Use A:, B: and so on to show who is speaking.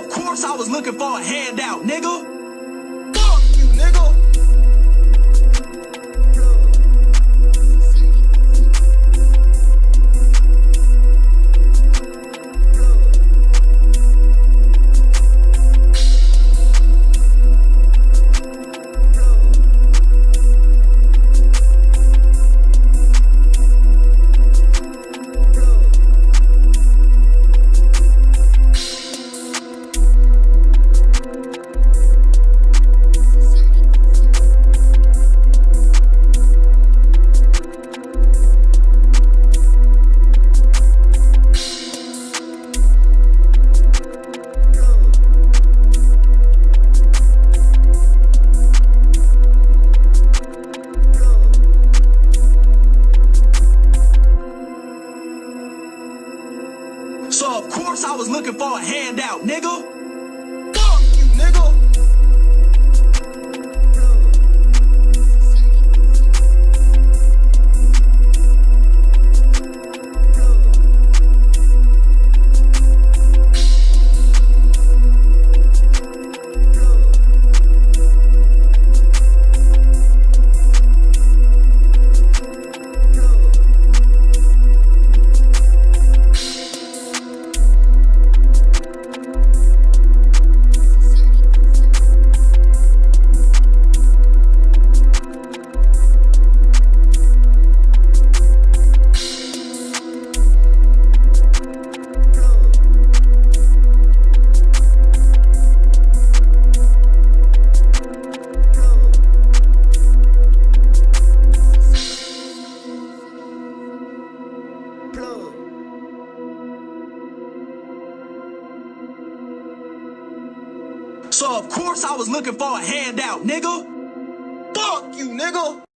A: Of course I was looking for a handout, nigga. So of course I was looking for a handout, nigga. So of course I was looking for a handout, nigga. Fuck you, nigga.